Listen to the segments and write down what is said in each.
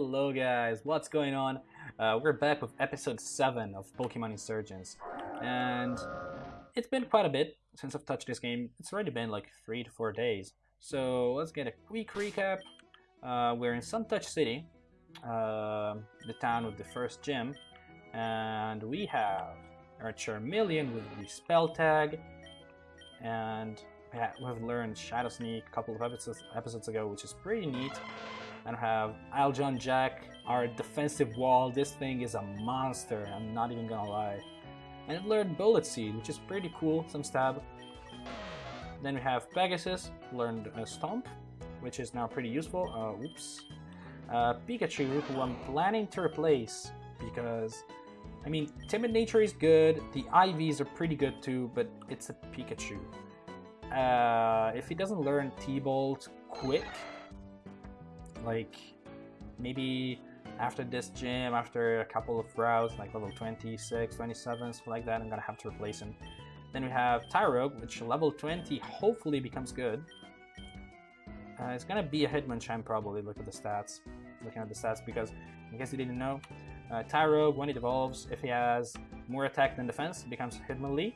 Hello guys, what's going on? Uh, we're back with episode 7 of Pokemon Insurgence. And it's been quite a bit since I've touched this game. It's already been like 3 to 4 days. So let's get a quick recap. Uh, we're in Suntouch City, uh, the town with the first gym. And we have our Charmeleon with the spell tag. And we've learned Shadow Sneak a couple of episodes, episodes ago, which is pretty neat. And have Aljon Jack, our defensive wall. This thing is a monster, I'm not even gonna lie. And it learned Bullet Seed, which is pretty cool, some stab. Then we have Pegasus, learned Stomp, which is now pretty useful. Uh, oops. Uh, Pikachu, who I'm planning to replace because, I mean, Timid Nature is good, the IVs are pretty good too, but it's a Pikachu. Uh, if he doesn't learn T-Bolt quick, like maybe after this gym, after a couple of routes, like level 26, 27, something like that, I'm gonna have to replace him. Then we have Tyrogue, which level 20 hopefully becomes good. Uh, it's gonna be a Hitmonchan probably, look at the stats. Looking at the stats because, in case you didn't know, uh, Tyrogue, when it evolves, if he has more attack than defense, becomes Hitmonlee.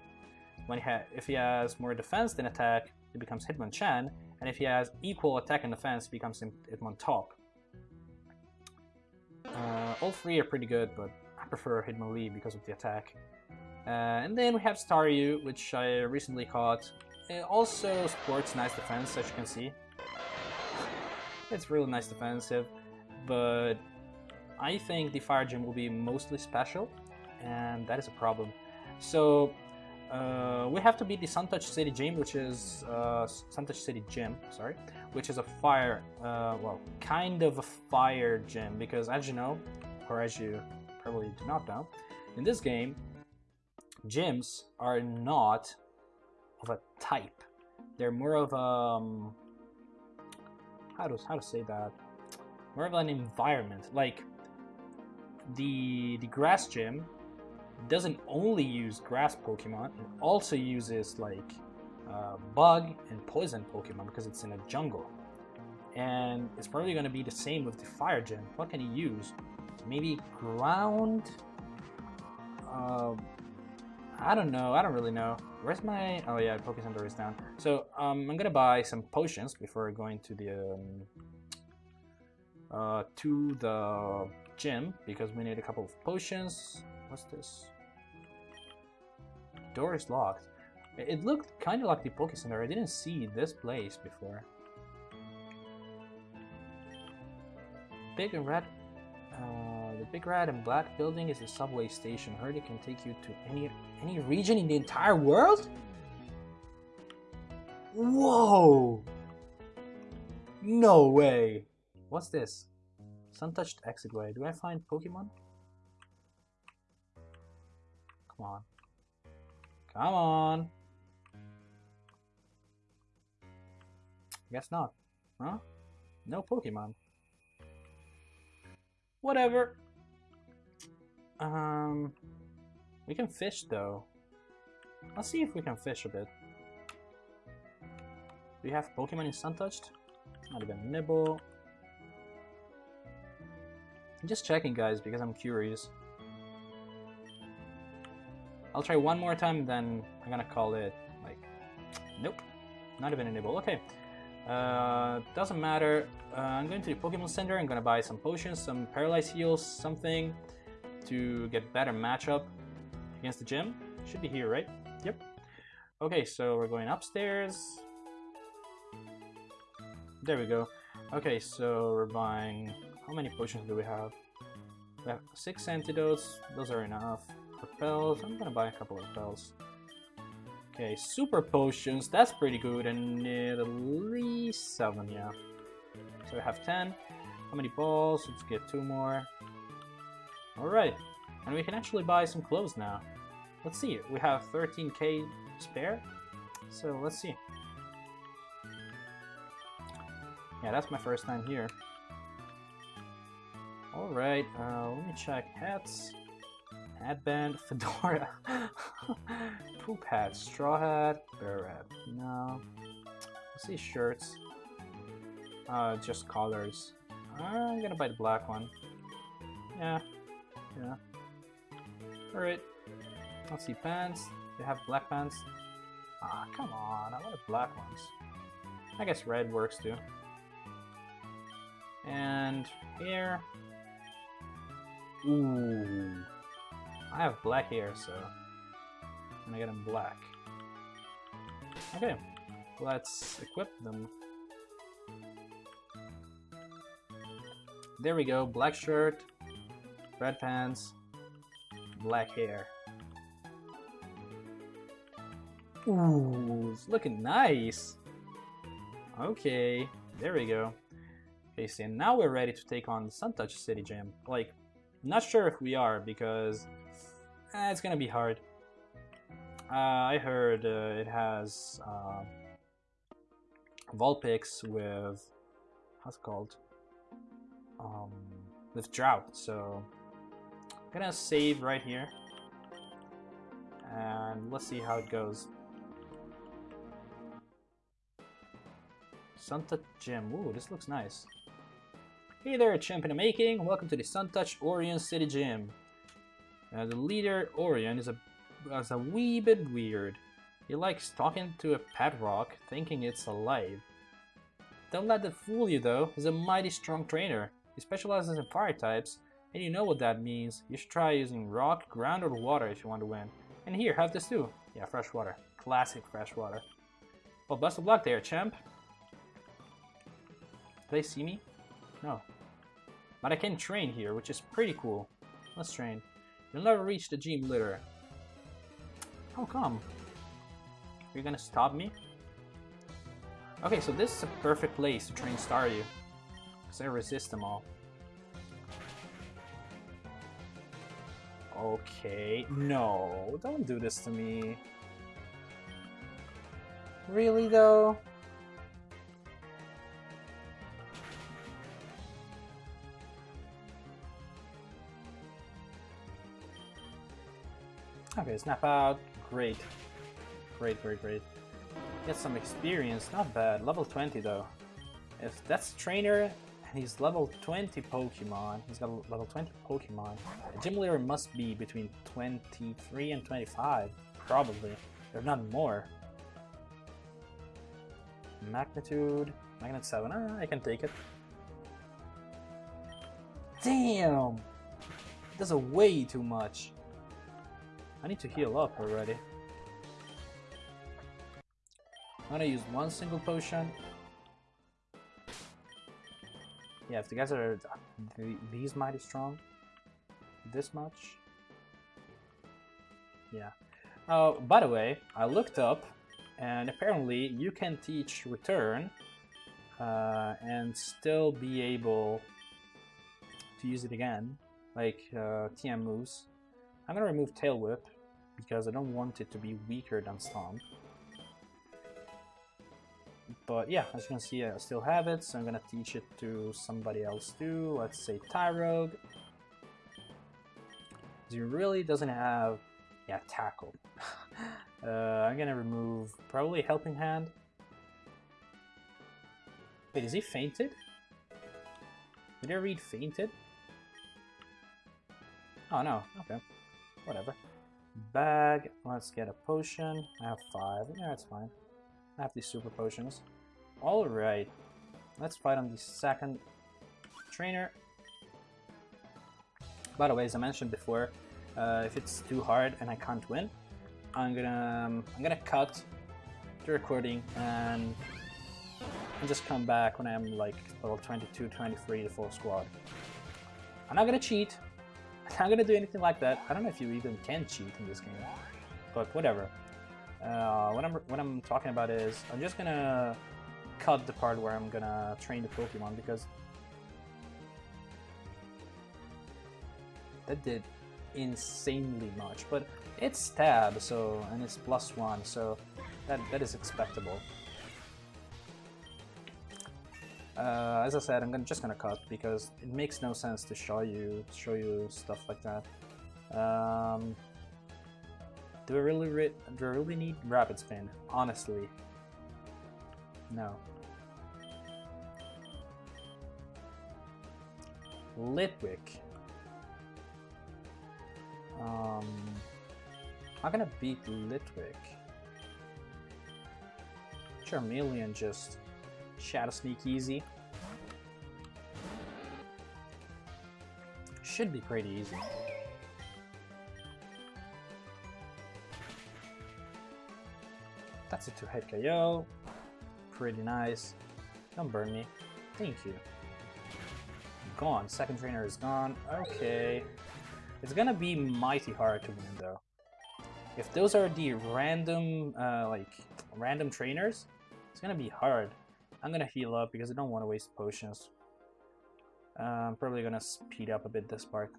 When he if he has more defense than attack, it becomes Hitmonchan. And if he has equal attack and defense, it becomes Hitmontop. Uh, all three are pretty good, but I prefer Hitmonlee because of the attack. Uh, and then we have Staryu, which I recently caught. It also sports nice defense, as you can see. It's really nice defensive, but I think the Fire Gym will be mostly special, and that is a problem. So uh, we have to beat the Suntouch City Gym, which is uh, Suntouch City Gym, sorry, which is a fire, uh, well, kind of a fire gym, because as you know, or as you probably do not know, in this game, gyms are not of a type. They're more of a, um, how to how to say that, more of an environment. Like the the grass gym doesn't only use grass Pokemon, it also uses like uh, bug and poison Pokemon because it's in a jungle. And it's probably going to be the same with the Fire Gym. What can he use? Maybe ground? Uh, I don't know. I don't really know. Where's my... Oh yeah, Pokecenter is down. So um, I'm going to buy some potions before going to the... Um, uh, to the gym because we need a couple of potions. What's this? Door is locked. It looked kind of like the Poke Center. I didn't see this place before. Big and red. Uh, the big red and black building is a subway station. Heard it can take you to any any region in the entire world. Whoa! No way! What's this? Suntouched exit way. Do I find Pokemon? Come on. Come on. Guess not. Huh? No Pokemon. Whatever. Um, we can fish though. Let's see if we can fish a bit. Do we have Pokemon in Suntouched? Not even Nibble. I'm just checking guys because I'm curious. I'll try one more time, then I'm gonna call it, like, nope, not even a nibble. Okay, uh, doesn't matter. Uh, I'm going to the Pokemon Center, I'm gonna buy some potions, some Paralyze Heals, something to get better matchup against the gym. Should be here, right? Yep. Okay, so we're going upstairs. There we go. Okay, so we're buying... How many potions do we have? We have six antidotes. Those are enough repels. I'm gonna buy a couple of repels. Okay, super potions, that's pretty good, and at least seven, yeah. So we have 10. How many balls? Let's get two more. Alright, and we can actually buy some clothes now. Let's see, we have 13k spare, so let's see. Yeah, that's my first time here. Alright, uh, let me check hats. Headband, fedora, poop hat, straw hat, bear hat. No. Let's see shirts. Uh, just colors. I'm gonna buy the black one. Yeah, yeah. Alright. Let's see, pants. They have black pants. Ah, come on, I want the black ones. I guess red works too. And here. Ooh. I have black hair, so I'm gonna get them black. Okay, let's equip them. There we go, black shirt, red pants, black hair. Ooh, it's looking nice. Okay, there we go. Okay, so now we're ready to take on the Suntouch City Gym. Like, not sure if we are because eh, it's gonna be hard. Uh, I heard uh, it has uh, Vulpix with how's it called? Um, with Drought. So I'm gonna save right here, and let's see how it goes. Suntouch Gym. Ooh, this looks nice. Hey there, champ in making. Welcome to the Suntouch Orion City Gym. Uh, the leader, Orion, is a, is a wee bit weird. He likes talking to a pet rock, thinking it's alive. Don't let that fool you though, he's a mighty strong trainer. He specializes in fire types, and you know what that means. You should try using rock, ground, or water if you want to win. And here, have this too. Yeah, fresh water. Classic fresh water. Well, best of luck there, champ. Do they see me? No. But I can train here, which is pretty cool. Let's train. You'll never reach the gym leader. How come? You're gonna stop me? Okay, so this is a perfect place to train Staryu. Because I resist them all. Okay, no, don't do this to me. Really though? Okay, snap out. Great. Great, great, great. Get some experience, not bad. Level 20 though. If that's trainer and he's level 20 Pokemon, he's got level 20 Pokemon, the gym leader must be between 23 and 25. Probably. If not more. Magnitude. Magnet 7. Ah, I can take it. Damn! That's a way too much. I need to heal up already. I'm gonna use one single potion. Yeah, if the guys are these mighty strong, this much. Yeah. Oh, by the way, I looked up, and apparently you can teach return uh, and still be able to use it again, like uh, TM moves. I'm gonna remove Tail Whip because I don't want it to be weaker than Stomp. But yeah, as you can see, I still have it, so I'm gonna teach it to somebody else too. Let's say Tyrogue. He really doesn't have, yeah, Tackle. uh, I'm gonna remove probably Helping Hand. Wait, is he fainted? Did I read fainted? Oh no, okay. Whatever. Bag, let's get a potion. I have five. Yeah, that's fine. I have these super potions. Alright. Let's fight on the second trainer. By the way, as I mentioned before, uh, if it's too hard and I can't win, I'm gonna um, I'm gonna cut the recording and, just come back when I'm like level 22, 23, the full squad. I'm not gonna cheat. I'm not gonna do anything like that. I don't know if you even can cheat in this game, but whatever. Uh, what I'm what I'm talking about is I'm just gonna cut the part where I'm gonna train the Pokemon because that did insanely much. But it's stab, so and it's plus one, so that that is expectable. Uh, as I said, I'm gonna, just gonna cut because it makes no sense to show you show you stuff like that. Um, do I really do I really need rapid spin? Honestly, no. Litwick. Um, I'm gonna beat Litwick. Charmeleon just Shadow Sneak easy. Should be pretty easy. That's a two-hit KO. Pretty nice. Don't burn me. Thank you. Gone. Second trainer is gone. Okay. It's gonna be mighty hard to win though. If those are the random, uh, like, random trainers, it's gonna be hard. I'm gonna heal up because I don't want to waste potions. Uh, I'm probably gonna speed up a bit this part.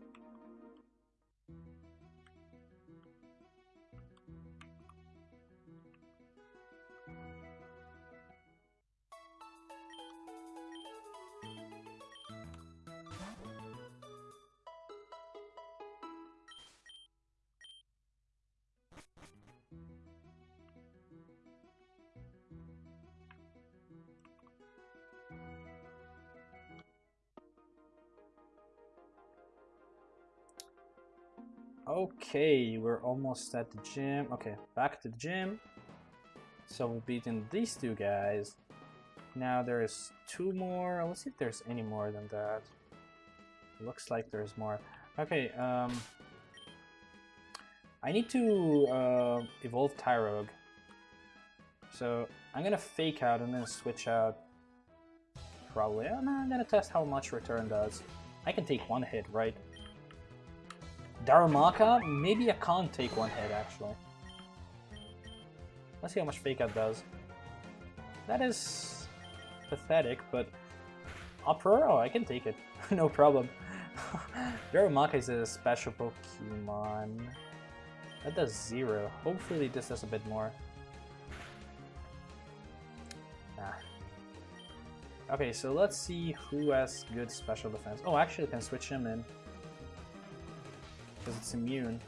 Okay, we're almost at the gym. Okay, back to the gym. So we've beaten these two guys. Now there's two more. Let's see if there's any more than that. Looks like there's more. Okay, um... I need to uh, evolve Tyrogue. So I'm gonna fake out and then switch out. Probably. I'm gonna test how much return does. I can take one hit, right? Darumaka? Maybe I can't take one hit, actually. Let's see how much Fake Out does. That is pathetic, but Uproar? Oh, I can take it. no problem. Darumaka is a special Pokemon. That does zero. Hopefully this does a bit more. Nah. Okay, so let's see who has good special defense. Oh, actually I can switch him in because it's immune.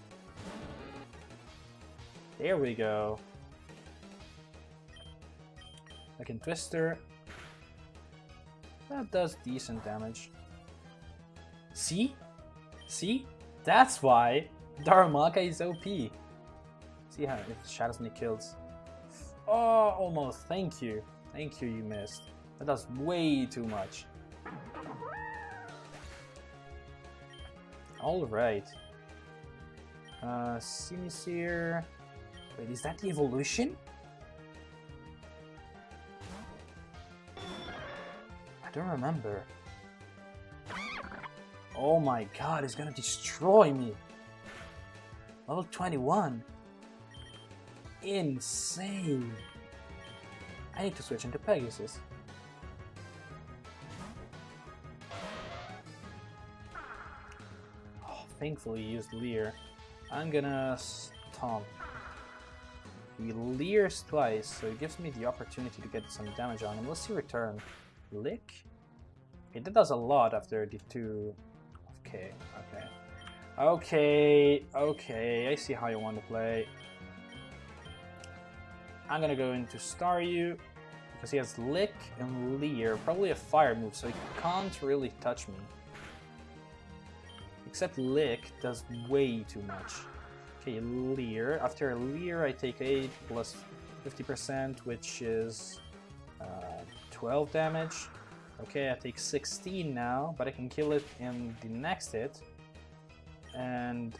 There we go. I can Twister. That does decent damage. See? See? That's why Darumaka is OP. See how if Shadow Sneak kills. Oh, almost. Thank you. Thank you, you missed. That does way too much. Alright. Uh. Wait, is that the evolution? I don't remember. Oh my god, it's gonna destroy me. Level 21. Insane. I need to switch into Pegasus. Oh, thankfully used Leer. I'm gonna stomp. He leers twice, so it gives me the opportunity to get some damage on him. Let's see return. Lick? Okay, that does a lot after the two... Okay, okay. Okay, okay, I see how you want to play. I'm gonna go into Staryu, because he has Lick and Leer, probably a fire move, so he can't really touch me. Except Lick does way too much. Okay, Leer. After Leer, I take 8 plus 50%, which is uh, 12 damage. Okay, I take 16 now, but I can kill it in the next hit. And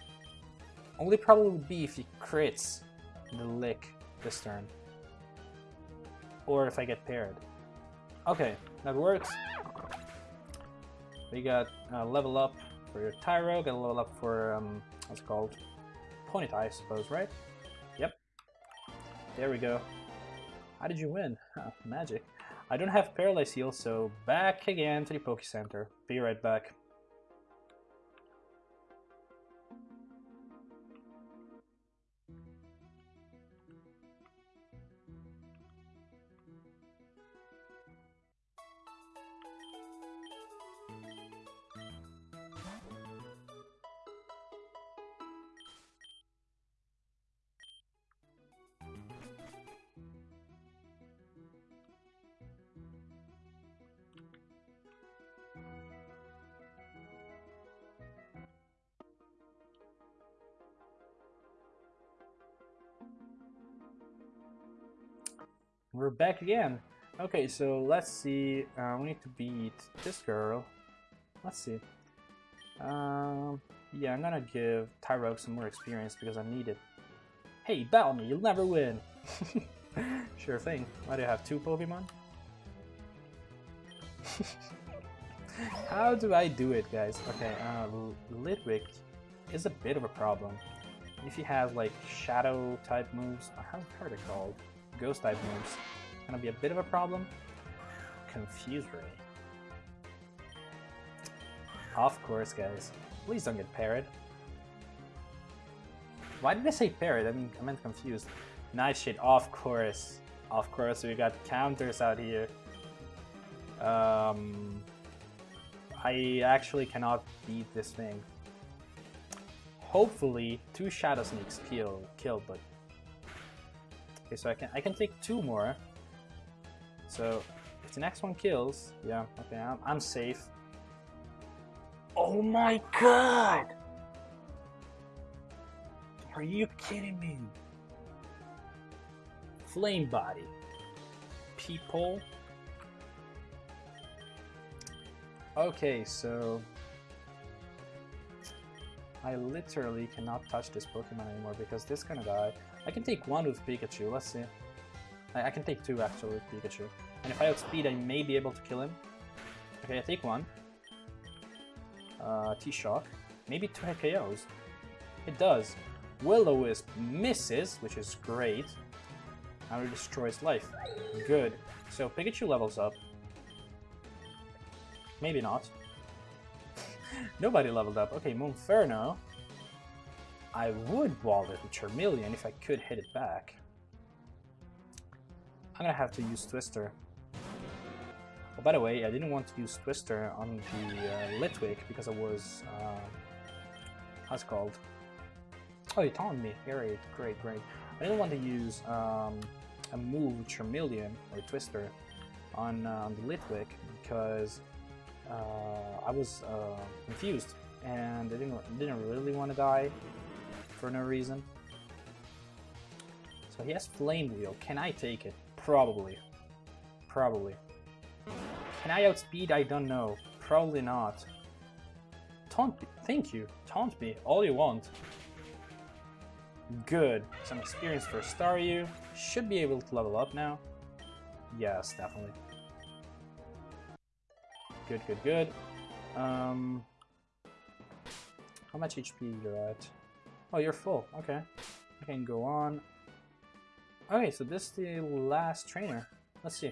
only problem would be if he crits the Lick this turn. Or if I get paired. Okay, that works. We got uh, level up for your Tyro, get a level up for, um, what's called? Ponyta, I suppose, right? Yep. There we go. How did you win? magic. I don't have Paralyze Heal, so back again to the Poke Center. Be right back. We're back again. Okay, so let's see. Uh, we need to beat this girl. Let's see. Um, yeah, I'm gonna give Tyrogue some more experience because I need it. Hey, battle me, you'll never win. sure thing. Why do you have two Pokemon? How do I do it, guys? Okay, uh, Litwick is a bit of a problem. If you have like shadow type moves, how, how are they called? Ghost type moves, gonna be a bit of a problem. Confuse Ray. Of course, guys. Please don't get parried. Why did I say parried? I mean, I meant confused. Nice shit, of course. Of course, we got counters out here. Um, I actually cannot beat this thing. Hopefully, two Shadow Sneaks kill, kill, but... Okay, so I can I can take two more. So, if the next one kills, yeah, okay, I'm, I'm safe. Oh my god! Are you kidding me? Flame body. People. Okay, so I literally cannot touch this Pokemon anymore because this is gonna die. I can take one with Pikachu, let's see. I, I can take two actually with Pikachu. And if I outspeed, I may be able to kill him. Okay, I take one. Uh, T-Shock. Maybe two KOs. It does. Will-O-Wisp misses, which is great. Now it destroys life. Good. So Pikachu levels up. Maybe not. Nobody leveled up. Okay, Monferno. I would wall it with Charmeleon if I could hit it back. I'm gonna have to use Twister. Oh, by the way, I didn't want to use Twister on the uh, Litwick because I was, uh, how's it called? Oh, you taunted me. Great, great, great. I didn't want to use um, a move Charmeleon or Twister on, uh, on the Litwick because uh, I was uh, confused and I didn't, didn't really want to die for no reason. So he has Flame Wheel. Can I take it? Probably. Probably. Can I outspeed? I don't know. Probably not. Taunt me. Thank you. Taunt me. All you want. Good. Some experience for Staryu. Should be able to level up now. Yes, definitely. Good, good, good. Um, how much HP you're at? Oh, you're full. Okay. I can go on. Okay, so this is the last trainer. Let's see.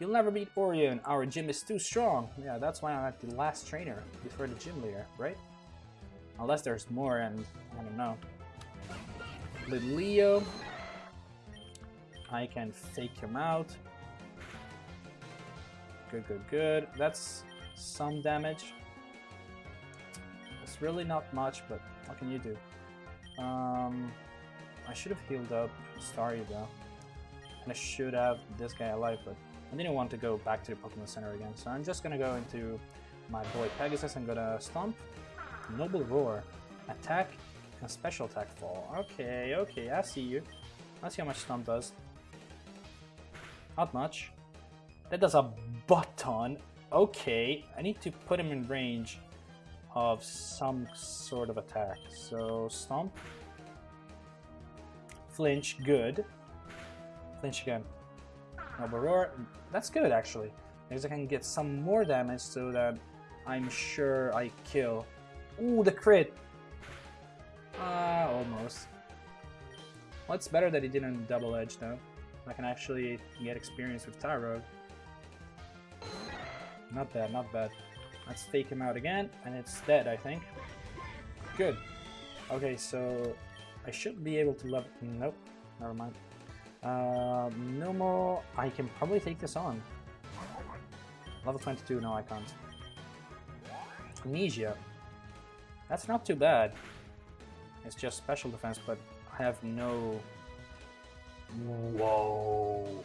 You'll never beat Orion. Our gym is too strong. Yeah, that's why I'm at the last trainer before the gym leader, right? Unless there's more and I don't know. With Leo, I can fake him out. Good, good, good. That's some damage. It's really not much, but what can you do? Um, I should have healed up Staryu though. And I should have this guy alive, but I didn't want to go back to the Pokemon Center again. So I'm just gonna go into my boy Pegasus and gonna Stomp, Noble Roar, Attack, and Special Attack Fall. Okay, okay, I see you. Let's see how much Stomp does. Not much. That does a butt ton. Okay, I need to put him in range of some sort of attack. So, Stomp. Flinch, good. Flinch again. Noble Roar, that's good actually. Because I can get some more damage so that I'm sure I kill. Ooh, the crit! Ah, uh, almost. Well, it's better that he didn't double edge though. I can actually get experience with Tyrogue. Not bad, not bad. Let's take him out again, and it's dead, I think. Good. Okay, so I should be able to level... Nope, never mind. Uh, no more... I can probably take this on. Level 22, no I can't. Amnesia. That's not too bad. It's just special defense, but I have no... Whoa.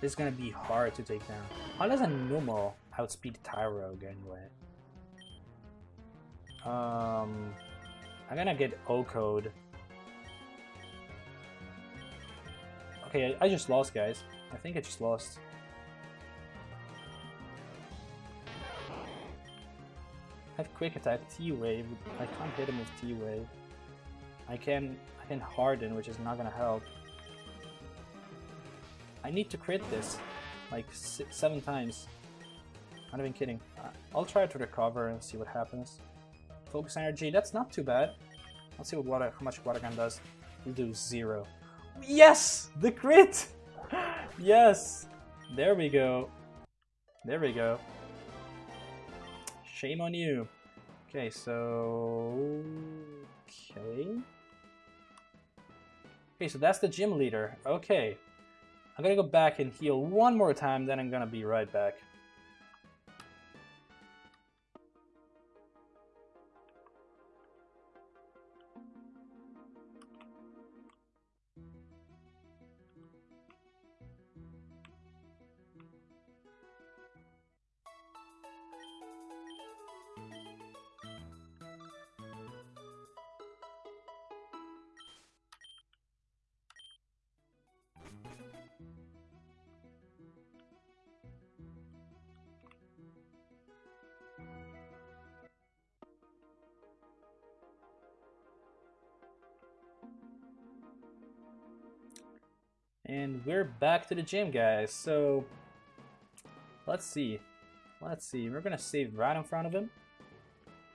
This is gonna be hard to take down. How does a Numel outspeed Tyrogue anyway? Um, I'm gonna get OHKO'd. Okay, I just lost, guys. I think I just lost. I have quick attack T-Wave. I can't hit him with T-Wave. I can I can harden, which is not gonna help. I need to crit this like six, seven times. Not even kidding. I'll try to recover and see what happens. Focus energy. That's not too bad. Let's see what water, how much water gun does. We'll do zero. Yes, the crit. yes. There we go. There we go. Shame on you. Okay, so... Okay. Okay, so that's the gym leader. Okay. I'm gonna go back and heal one more time, then I'm gonna be right back. We're back to the gym, guys. So, let's see. Let's see. We're gonna save right in front of him.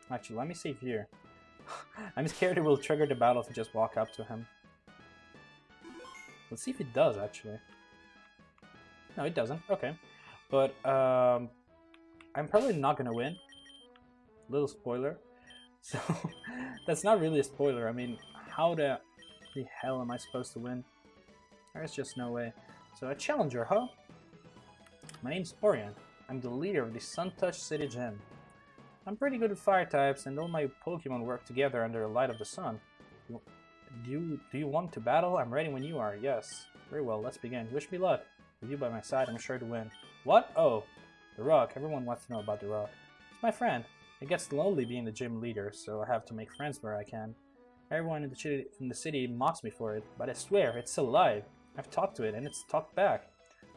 Actually, let me save here. I'm scared it will trigger the battle if we just walk up to him. Let's see if it does, actually. No, it doesn't. Okay. But, um, I'm probably not gonna win. Little spoiler. So, that's not really a spoiler. I mean, how the, the hell am I supposed to win? There's just no way. So a challenger, huh? My name's Orion. I'm the leader of the Suntouch City Gym. I'm pretty good at fire types, and all my Pokemon work together under the light of the sun. Do you, do you want to battle? I'm ready when you are. Yes. Very well, let's begin. Wish me luck. With you by my side, I'm sure to win. What? Oh, the Rock. Everyone wants to know about the Rock. It's my friend. It gets lonely being the gym leader, so I have to make friends where I can. Everyone in the, in the city mocks me for it, but I swear, it's alive. I've talked to it, and it's talked back.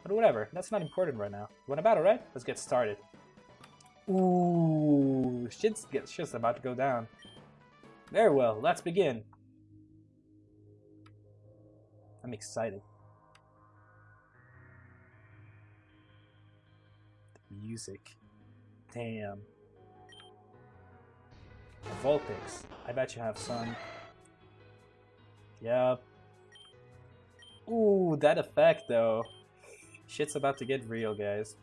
But whatever, that's not important right now. You want a battle, right? Let's get started. Ooh, shit's, shit's about to go down. Very well, let's begin. I'm excited. The music. Damn. Vulpix. I bet you have some. Yep, Ooh, that effect though. Shit's about to get real, guys.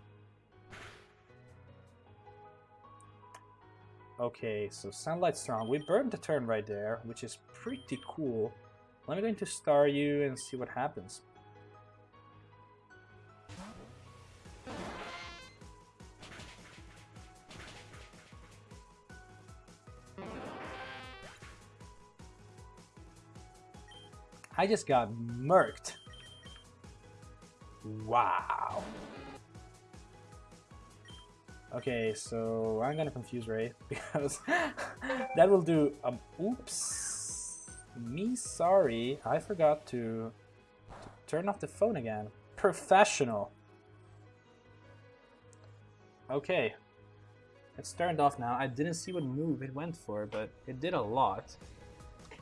Okay, so Sunlight Strong. We burned the turn right there, which is pretty cool. Let me go into Staryu and see what happens. I just got murked. Wow. Okay, so I'm gonna confuse Ray because that will do. Um, oops, me sorry. I forgot to, to turn off the phone again. Professional. Okay, it's turned off now. I didn't see what move it went for, but it did a lot.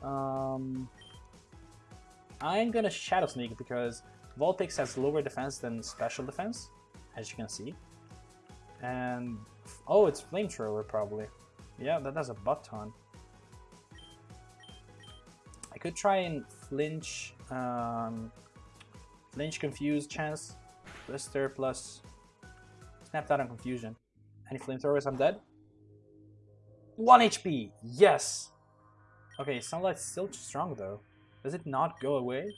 Um, I'm gonna Shadow Sneak because Vulpix has lower defense than special defense, as you can see. And, oh, it's Flamethrower probably. Yeah, that does a butt ton. I could try and flinch, um, flinch confuse chance, blister plus snap that on confusion. Any flamethrowers, I'm dead. 1 HP! Yes! Okay, Sunlight's still strong though. Does it not go away?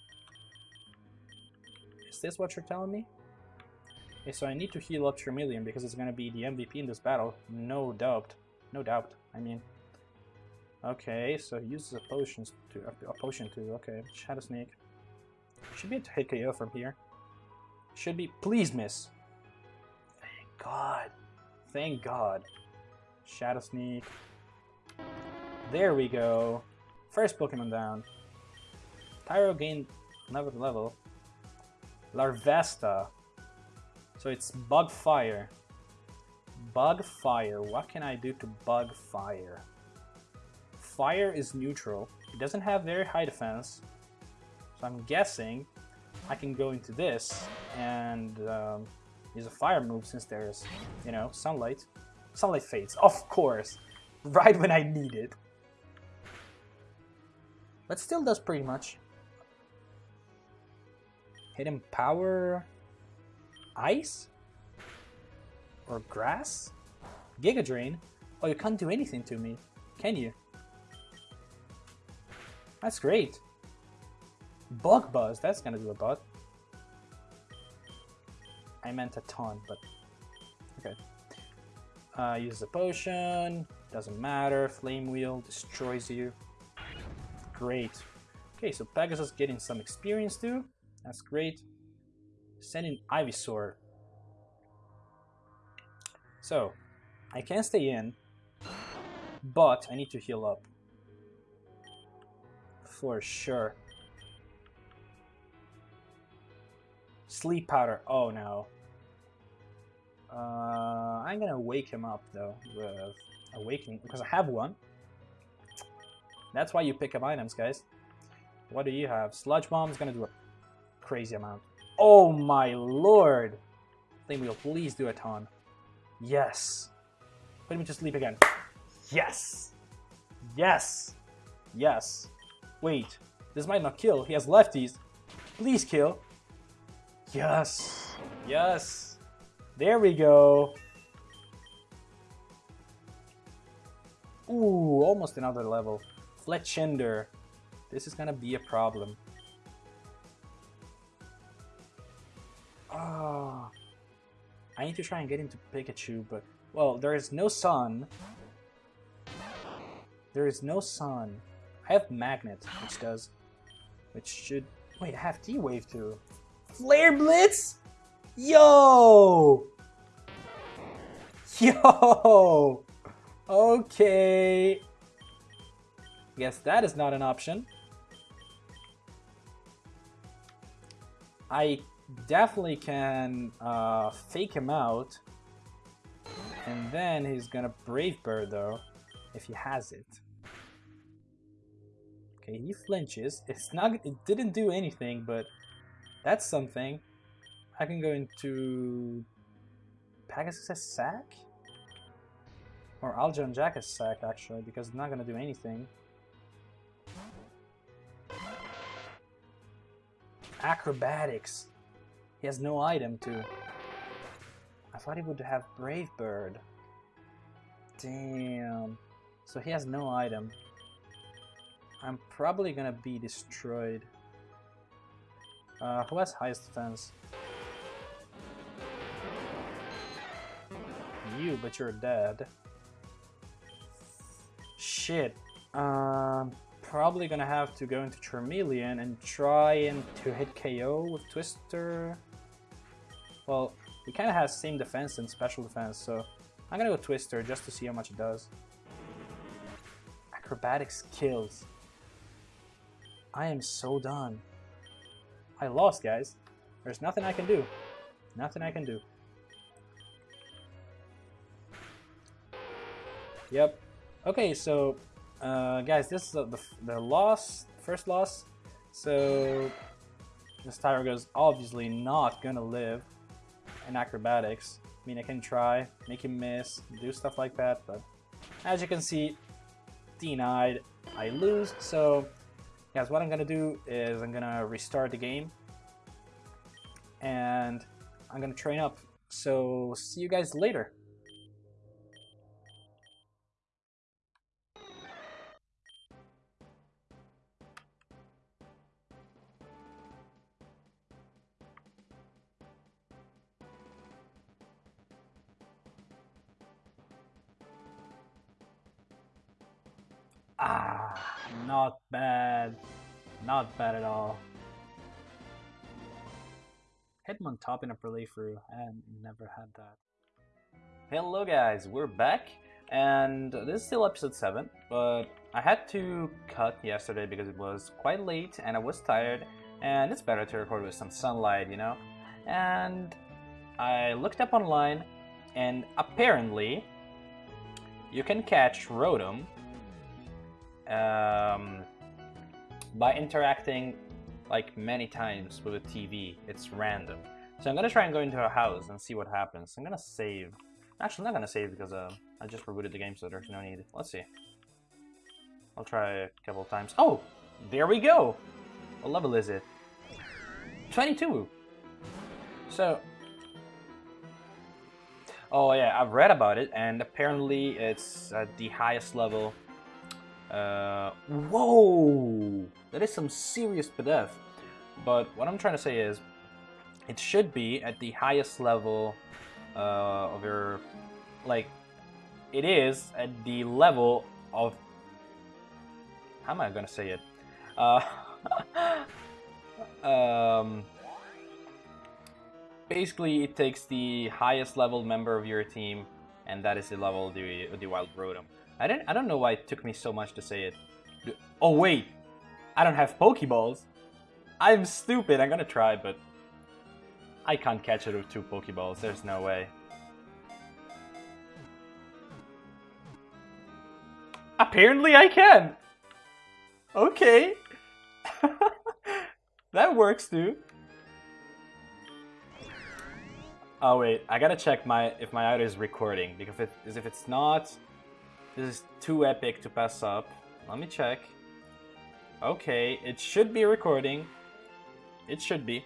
Is this what you're telling me? Okay, so I need to heal up Charmeleon because it's gonna be the MVP in this battle. No doubt. No doubt, I mean. Okay, so he uses a potion to uh, a, potion to okay. Shadow Sneak. Should be to hit KO from here. Should be please miss. Thank God. Thank God. Shadow Sneak. There we go. First Pokemon down. Pyro gained another level. Larvesta. So it's bug fire. Bug fire. What can I do to bug fire? Fire is neutral. It doesn't have very high defense. So I'm guessing I can go into this and um, use a fire move since there's, you know, sunlight. Sunlight fades, of course. Right when I need it. But still does pretty much. Hidden power... Ice? Or grass? Giga Drain? Oh, you can't do anything to me, can you? That's great. Bug Buzz, that's gonna do a lot. I meant a ton, but okay. Uh, use the potion, doesn't matter. Flame Wheel destroys you. Great. Okay, so Pegasus getting some experience too. That's great. Sending Ivysaur. So, I can stay in, but I need to heal up. For sure. Sleep powder. Oh no. Uh, I'm gonna wake him up though with awakening because I have one. That's why you pick up items, guys. What do you have? Sludge bomb is gonna do a crazy amount. Oh my lord! Flame wheel, please do a ton. Yes. Put me to sleep again. Yes. Yes. Yes. Wait. This might not kill. He has lefties. Please kill. Yes. Yes. There we go. Ooh, almost another level. Fletchinder. This is gonna be a problem. Oh, I need to try and get into Pikachu, but... Well, there is no sun. There is no sun. I have Magnet, which does... Which should... Wait, I have T-Wave too. Flare Blitz? Yo! Yo! Okay. Guess that is not an option. I definitely can uh, fake him out. And then he's gonna Brave Bird though, if he has it. Okay, he flinches. It's not. It didn't do anything, but that's something. I can go into Pegasus sack? Or Aljon Jack's sack actually, because it's not gonna do anything. Acrobatics. He has no item too. I thought he would have Brave Bird. Damn. So he has no item. I'm probably gonna be destroyed. Uh, who has highest defense? You, but you're dead. Shit. Um, probably gonna have to go into Charmeleon and try and to hit KO with Twister. Well, he kind of has same defense and special defense, so I'm gonna go Twister just to see how much it does. Acrobatics kills. I am so done. I lost, guys. There's nothing I can do. Nothing I can do. Yep. Okay, so, uh, guys, this is the, the loss, first loss. So, this Tyro goes obviously not gonna live in acrobatics. I mean, I can try, make him miss, do stuff like that, but as you can see, denied. I lose, so guys, what I'm gonna do is I'm gonna restart the game and I'm gonna train up. So see you guys later. Ah, not bad. Not bad at all. Hitmontop in a playthrough. I never had that. Hello guys, we're back. And this is still episode 7, but I had to cut yesterday because it was quite late and I was tired and it's better to record with some sunlight, you know? And I looked up online, and apparently you can catch Rotom um, by interacting like many times with a TV. It's random. So I'm gonna try and go into a house and see what happens. I'm gonna save. Actually, I'm not gonna save because uh, I just rebooted the game, so there's no need. Let's see. I'll try a couple times. Oh, there we go. What level is it? 22. So, oh yeah, I've read about it, and apparently it's at the highest level. Uh, whoa, that is some serious pedef. But what I'm trying to say is, it should be at the highest level uh, of your, like, it is at the level of, how am I gonna say it? Uh, um, basically, it takes the highest level member of your team, and that is the level of the, the Wild Rotom. I didn't. I don't know why it took me so much to say it. Oh wait, I don't have Pokeballs. I'm stupid. I'm gonna try, but I can't catch it with two Pokeballs. There's no way. Apparently I can! Okay. that works dude. Oh wait, I gotta check my if my audio is recording because if, if it's not, this is too epic to pass up. Let me check. Okay, it should be recording. It should be.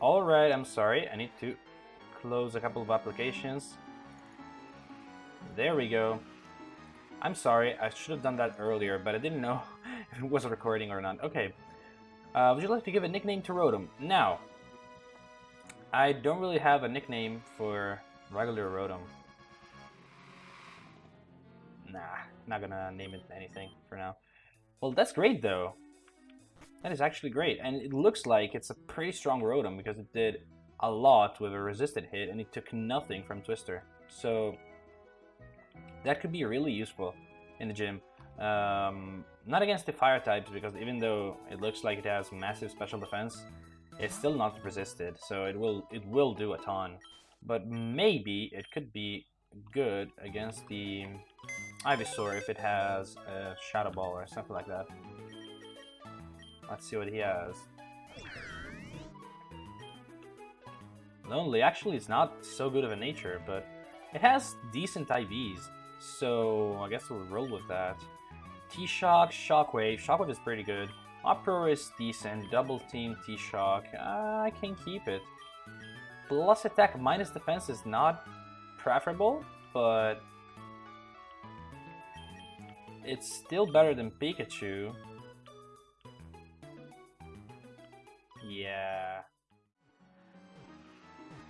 Alright, I'm sorry. I need to close a couple of applications. There we go. I'm sorry, I should have done that earlier, but I didn't know if it was recording or not. Okay. Uh, would you like to give a nickname to Rotom? Now, I don't really have a nickname for regular Rotom. Nah, not gonna name it anything for now. Well, that's great though. That is actually great, and it looks like it's a pretty strong Rotom because it did a lot with a resisted hit and it took nothing from Twister. So that could be really useful in the gym. Um, not against the fire types because even though it looks like it has massive special defense, it's still not resisted, so it will it will do a ton. But maybe it could be good against the Ivysaur if it has a Shadow Ball or something like that. Let's see what he has. Lonely actually is not so good of a nature, but it has decent IVs, so I guess we'll roll with that. T-Shock, Shockwave. Shockwave is pretty good. Uproar is decent. Double Team T-Shock. I can keep it. Plus attack minus defense is not preferable, but it's still better than Pikachu. Yeah.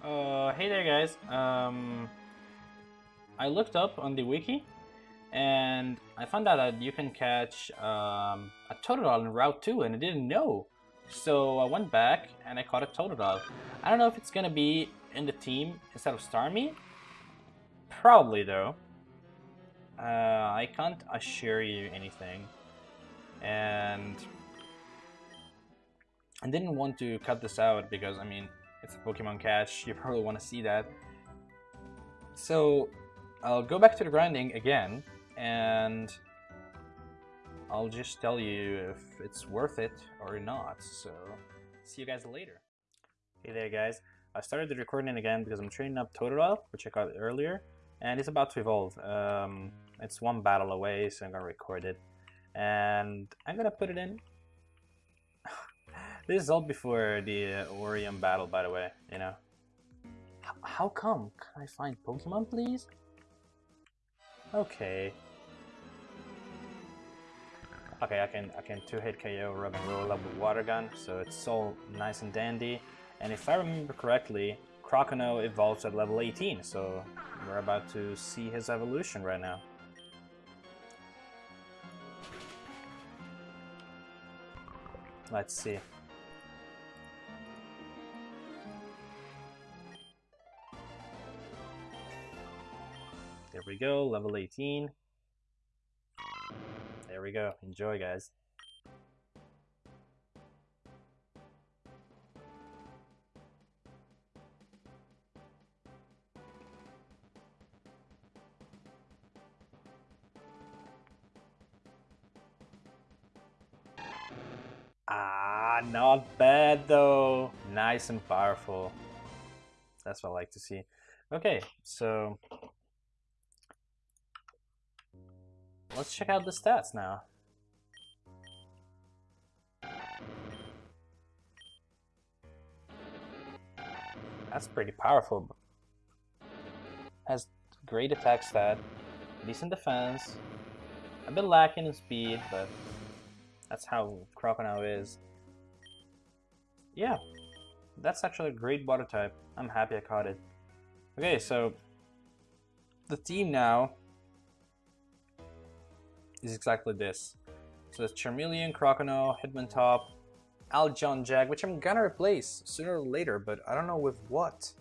Uh, hey there guys. Um, I looked up on the wiki and I found out that you can catch um, a Totodile in Route 2 and I didn't know. So I went back and I caught a Totodile. I don't know if it's gonna be in the team instead of Starmie. Probably though. Uh, I can't assure you anything. And I didn't want to cut this out because, I mean, it's a Pokemon catch. You probably want to see that. So I'll go back to the grinding again and I'll just tell you if it's worth it or not. So see you guys later. Hey there guys. I started the recording again because I'm training up Totodile, which I got earlier, and it's about to evolve. Um, it's one battle away, so I'm gonna record it. And I'm gonna put it in. this is all before the uh, Orion battle, by the way, you know. H how come? Can I find Pokemon, please? Okay. Okay, I can I can two hit KO rub and with water gun, so it's all nice and dandy. And if I remember correctly, Croconaw evolves at level 18, so we're about to see his evolution right now. Let's see. We go, level 18. There we go. Enjoy, guys. Ah, not bad though. Nice and powerful. That's what I like to see. Okay, so let's check out the stats now. That's pretty powerful. Has great attack stat, decent defense, a bit lacking in speed, but that's how Croconaw is. Yeah, that's actually a great water type. I'm happy I caught it. Okay, so the team now is exactly this. So it's Charmeleon, Croconaw, Hitmontop, Aljon-Jag, which I'm gonna replace sooner or later, but I don't know with what.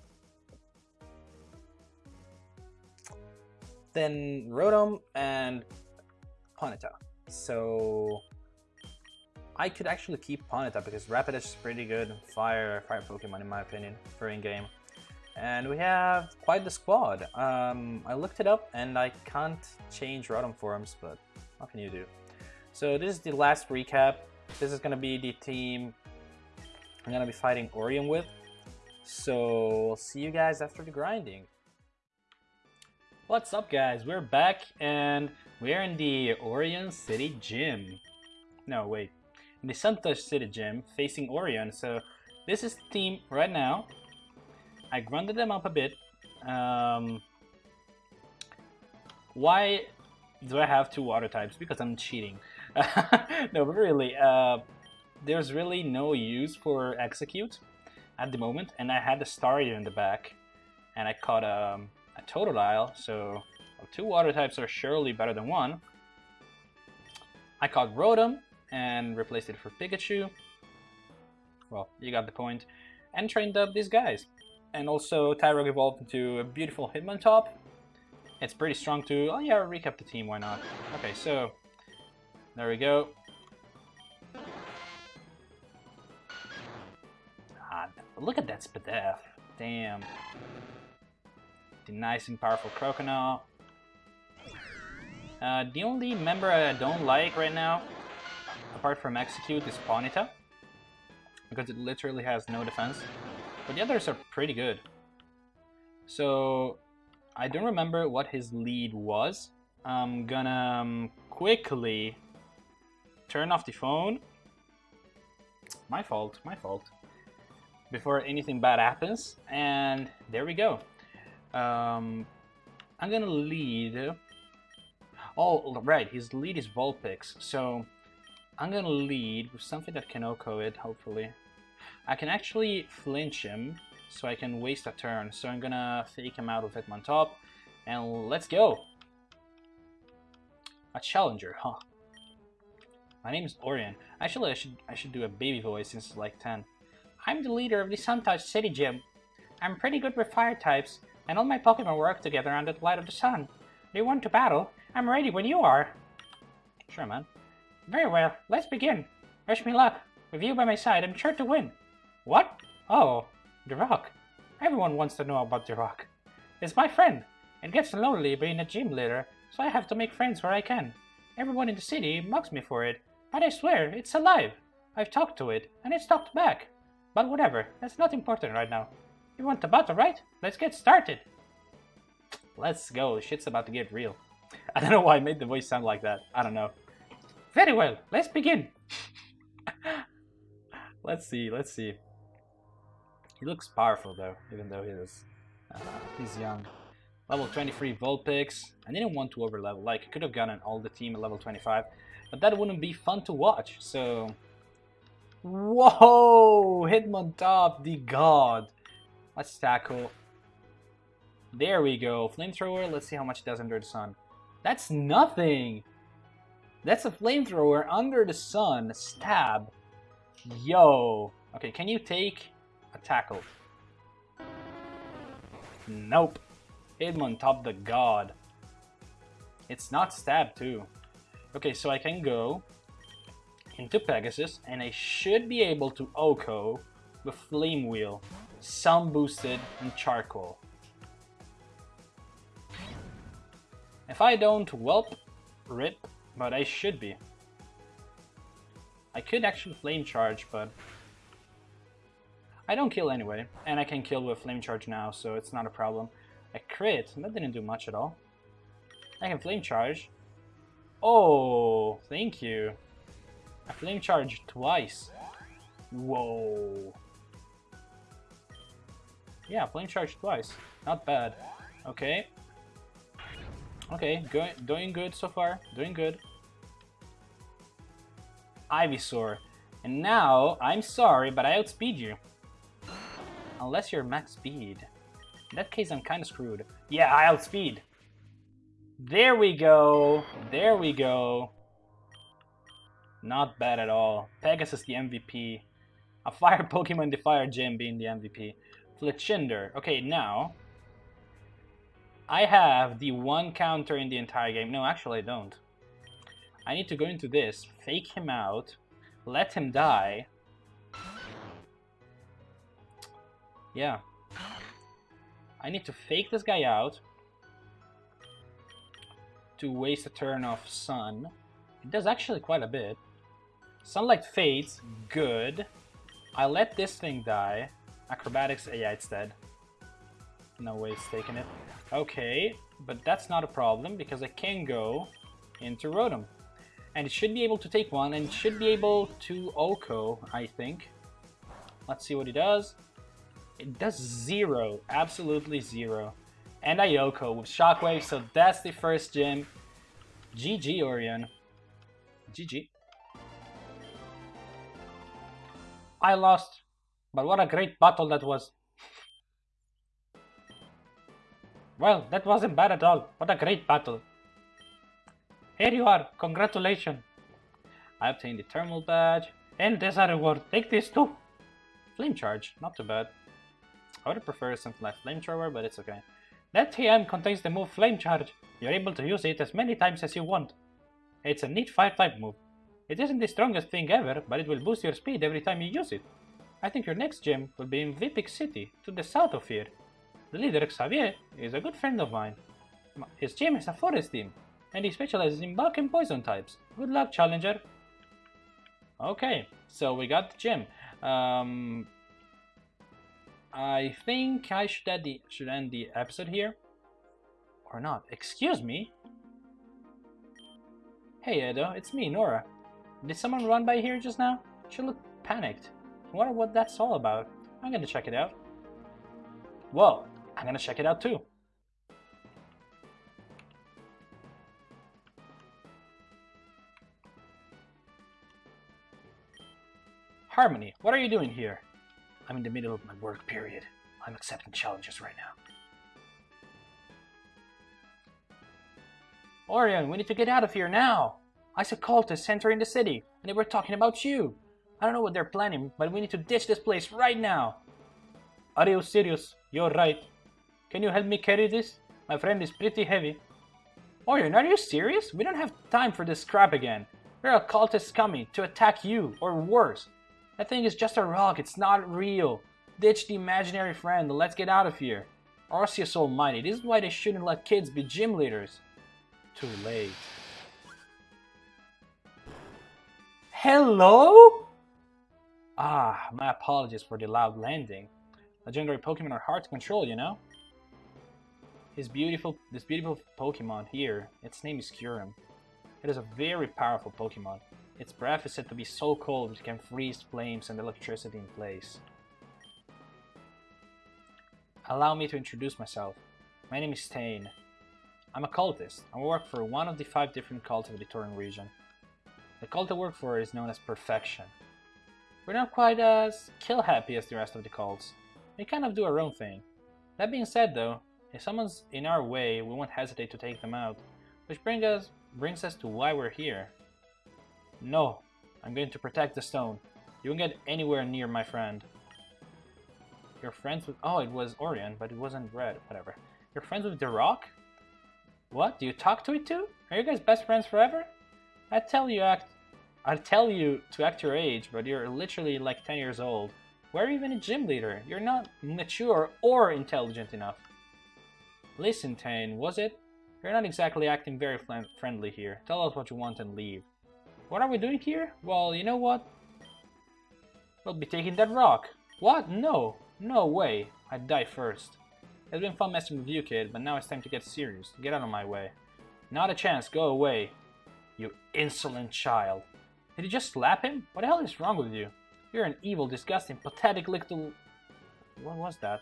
Then Rotom and Ponyta. So I could actually keep Ponyta because Rapidash is pretty good fire fire Pokemon in my opinion for in-game. And we have quite the squad. Um, I looked it up and I can't change Rotom forms, but can you do? So this is the last recap. This is gonna be the team I'm gonna be fighting Orion with. So we'll see you guys after the grinding. What's up guys? We're back and we're in the Orion City Gym. No, wait in the Santa City Gym facing Orion. So this is the team right now. I grinded them up a bit. Um, why do I have two water types? Because I'm cheating. no, but really, uh, there's really no use for Execute at the moment. And I had the Staryu in the back. And I caught um, a Totodile, so two water types are surely better than one. I caught Rotom, and replaced it for Pikachu. Well, you got the point. And trained up these guys. And also Tyrogue evolved into a beautiful Hitmontop. It's pretty strong too. Oh yeah, recap the team, why not? Okay, so there we go. Ah, look at that Spadef. Damn. The nice and powerful Croconaw. Uh, the only member I don't like right now apart from Execute, is Ponyta. Because it literally has no defense. But the others are pretty good. So, I don't remember what his lead was. I'm gonna um, quickly turn off the phone. My fault, my fault. Before anything bad happens. And there we go. Um, I'm gonna lead... Oh, right, his lead is Vulpix. So I'm gonna lead with something that can OHKO it, hopefully. I can actually flinch him, so I can waste a turn. So I'm gonna fake him out with Hitmontop, and let's go! A challenger, huh? My name is Orion. Actually, I should I should do a baby voice since it's like 10. I'm the leader of the Suntouch City Gym. I'm pretty good with fire types, and all my Pokemon work together under the light of the sun. Do you want to battle? I'm ready when you are. Sure, man. Very well, let's begin. Wish me luck. With you by my side, I'm sure to win. What? Oh, Rock. Everyone wants to know about Rock. It's my friend. It gets lonely being a gym leader, so I have to make friends where I can. Everyone in the city mocks me for it, but I swear, it's alive. I've talked to it, and it's talked back. But whatever, that's not important right now. You want the battle, right? Let's get started. Let's go, shit's about to get real. I don't know why I made the voice sound like that. I don't know. Very well, let's begin. let's see, let's see. He looks powerful though, even though he is uh, he's young. Level 23 Vulpix. I didn't want to overlevel, like I could have gotten all the team at level 25, but that wouldn't be fun to watch, so... Whoa! Hitmontop, the god! Let's tackle. There we go. Flamethrower, let's see how much it does under the sun. That's nothing! That's a flamethrower under the sun. Stab. Yo. Okay, can you take a tackle? Nope. Hitmontop the god. It's not stab too. Okay, so I can go into Pegasus, and I should be able to OHKO the Flame Wheel, Sound Boosted, and Charcoal. If I don't whelp, rip, but I should be. I could actually Flame Charge, but I don't kill anyway, and I can kill with Flame Charge now, so it's not a problem. I crit, that didn't do much at all. I can Flame Charge. Oh, thank you. I Flame Charge twice. Whoa. Yeah, Flame Charge twice. Not bad. Okay. Okay, doing good so far. Doing good. Ivysaur. And now, I'm sorry, but I outspeed you. Unless you're max speed. In that case, I'm kind of screwed. Yeah, I outspeed. There we go. There we go. Not bad at all. Pegasus the MVP. A fire Pokemon, the fire gym being the MVP. Fletchinder. Okay, now... I have the one counter in the entire game. No, actually I don't. I need to go into this, fake him out, let him die. Yeah. I need to fake this guy out to waste a turn of Sun. It does actually quite a bit. Sunlight fades, good. I let this thing die. Acrobatics, yeah, it's dead. No way it's taking it. Okay, but that's not a problem because I can go into Rotom. And it should be able to take one and should be able to OHKO, I think. Let's see what he does. It does zero, absolutely zero. And OHKO with Shockwave, so that's the first gym. GG, Orion. GG. I lost, but what a great battle that was. Well, that wasn't bad at all. What a great battle. Here you are. Congratulations. I obtained the thermal badge. And there's a reward. Take this too. Flame charge. Not too bad. I would prefer something like flamethrower, but it's okay. That TM contains the move Flame Charge. You're able to use it as many times as you want. It's a neat fire-type move. It isn't the strongest thing ever, but it will boost your speed every time you use it. I think your next gym will be in Vipik City, to the south of here. The leader, Xavier, is a good friend of mine. His gym is a forest team, and he specializes in bug and poison types. Good luck, Challenger. Okay, so we got the gym. Um, I think I should end the should end the episode here, or not? Excuse me. Hey Edo, it's me, Nora. Did someone run by here just now? She looked panicked. I wonder what that's all about. I'm gonna check it out. Whoa, I'm gonna check it out too. Harmony, what are you doing here? I'm in the middle of my work period. I'm accepting challenges right now. Orion, we need to get out of here now! I saw cultists entering the city, and they were talking about you. I don't know what they're planning, but we need to ditch this place right now. Are you serious? You're right. Can you help me carry this? My friend is pretty heavy. Orion, are you serious? We don't have time for this crap again. There are cultists coming to attack you, or worse. That thing is just a rock, it's not real. Ditch the imaginary friend, let's get out of here. Arceus Almighty, this is why they shouldn't let kids be gym leaders. Too late. Hello? Ah, my apologies for the loud landing. Legendary Pokemon are hard to control, you know? His beautiful, this beautiful Pokemon here, its name is Kyurem. It is a very powerful Pokemon. Its breath is said to be so cold it can freeze flames and electricity in place. Allow me to introduce myself. My name is Tane. I'm a cultist. I work for one of the five different cults of the Torren region. The cult I work for is known as Perfection. We're not quite as kill-happy as the rest of the cults. We kind of do our own thing. That being said though, if someone's in our way, we won't hesitate to take them out. Which brings us, brings us to why we're here. No, I'm going to protect the stone. You won't get anywhere near my friend. You're friends with... Oh, it was Orion, but it wasn't red. Whatever. You're friends with the rock? What? Do you talk to it too? Are you guys best friends forever? I tell you act I tell you to act your age, but you're literally like 10 years old. Why are you even a gym leader? You're not mature or intelligent enough. Listen, Tane, was it? You're not exactly acting very friendly here. Tell us what you want and leave. What are we doing here? Well, you know what? We'll be taking that rock. What? No. No way. I'd die first. It's been fun messing with you, kid, but now it's time to get serious. Get out of my way. Not a chance. Go away. You insolent child. Did you just slap him? What the hell is wrong with you? You're an evil, disgusting, pathetic little... What was that?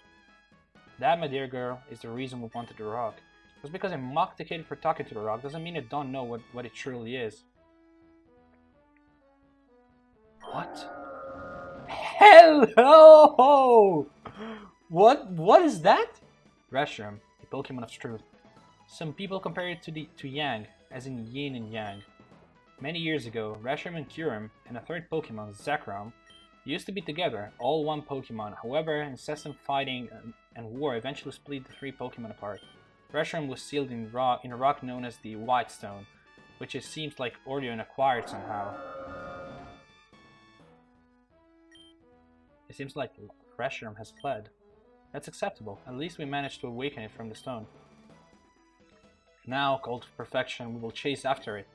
That, my dear girl, is the reason we wanted the rock. Just because I mocked the kid for talking to the rock doesn't mean I don't know what, what it truly is. What? Hello! What? What is that? Reshiram, the Pokemon of truth. Some people compare it to the to Yang, as in yin and yang. Many years ago, Reshiram and Kyurem, and a third Pokemon, Zekrom, used to be together, all one Pokemon. However, incessant fighting and war eventually split the three Pokemon apart. Reshiram was sealed in, rock, in a rock known as the White Stone, which it seems like Orion acquired somehow. It seems like Reshiram has fled. That's acceptable. At least we managed to awaken it from the stone. Now, called perfection, we will chase after it.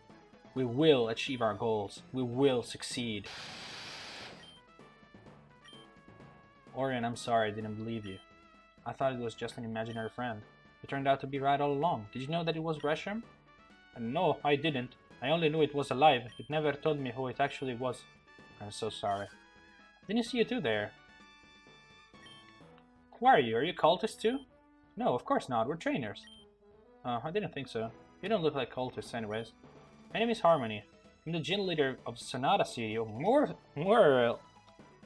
We will achieve our goals. We will succeed. Orion, I'm sorry I didn't believe you. I thought it was just an imaginary friend. It turned out to be right all along. Did you know that it was Reshiram? No, I didn't. I only knew it was alive. It never told me who it actually was. I'm so sorry. Didn't you see you two there. Who are you? Are you cultists too? No, of course not. We're trainers. Oh, I didn't think so. You don't look like cultists anyways. My name is Harmony. I'm the gym leader of Sonata City. More, more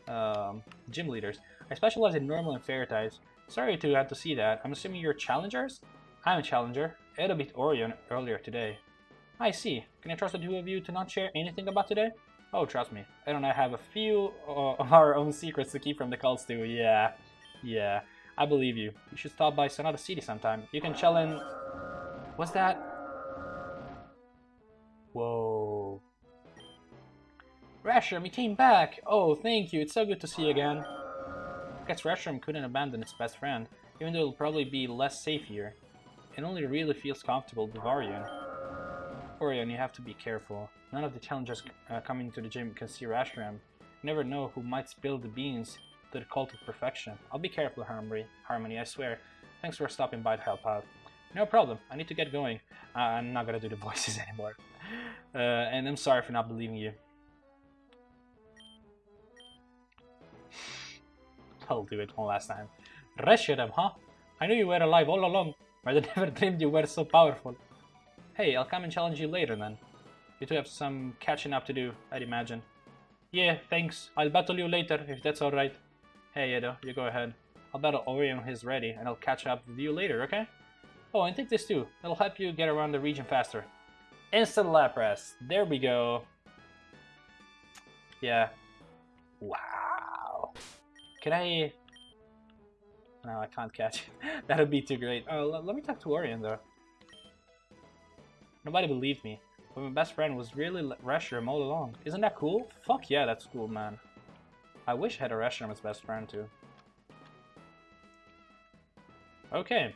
um, gym leaders. I specialize in normal and fairy types. Sorry to have to see that. I'm assuming you're challengers? I'm a challenger. Edo beat Orion earlier today. I see. Can I trust the two of you to not share anything about today? Oh, trust me. I don't have a few uh, of our own secrets to keep from the cults too. Yeah. Yeah. I believe you. You should stop by Sonata City sometime. You can challenge... What's that? Whoa. Rasher, we came back! Oh, thank you. It's so good to see you again guess Reshiram couldn't abandon its best friend, even though it'll probably be less safe here. It only really feels comfortable with Orion. Orion, you have to be careful. None of the challengers uh, coming to the gym can see Reshiram. You never know who might spill the beans to the cult of perfection. I'll be careful, Harmony, Harmony, I swear. Thanks for stopping by to help out. No problem, I need to get going. Uh, I'm not gonna do the voices anymore. Uh, and I'm sorry for not believing you. I'll do it one last time. Reshiram, huh? I knew you were alive all along, but I never dreamed you were so powerful. Hey, I'll come and challenge you later then. You two have some catching up to do, I'd imagine. Yeah, thanks. I'll battle you later, if that's alright. Hey, Edo, you go ahead. I'll battle Orion when he's ready, and I'll catch up with you later, okay? Oh, and take this too. It'll help you get around the region faster. Instant Lapras. There we go. Yeah. Wow. Can I... No, I can't catch that would be too great. Oh, let me talk to Orion, though. Nobody believed me. But my best friend was really Reshiram all along. Isn't that cool? Fuck yeah, that's cool, man. I wish I had a Reshiram as best friend, too. Okay.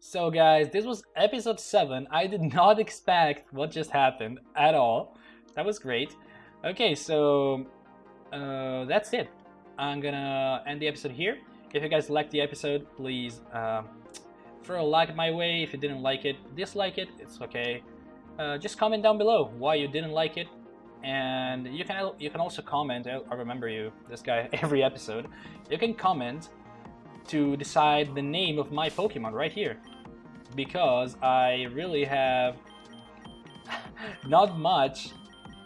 So guys, this was episode 7. I did not expect what just happened at all. That was great. Okay, so uh, that's it. I'm gonna end the episode here. If you guys liked the episode, please uh, throw a like my way. If you didn't like it, dislike it. It's okay. Uh, just comment down below why you didn't like it, and you can you can also comment. I remember you, this guy, every episode. You can comment to decide the name of my Pokemon right here, because I really have not much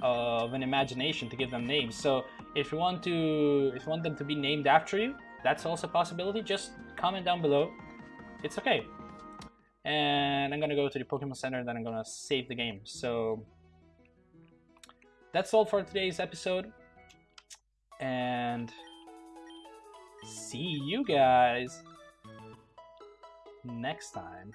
of an imagination to give them names. So if you want to, if you want them to be named after you, that's also a possibility. Just comment down below. It's okay. And I'm gonna go to the Pokemon Center and then I'm gonna save the game. So that's all for today's episode. And see you guys next time.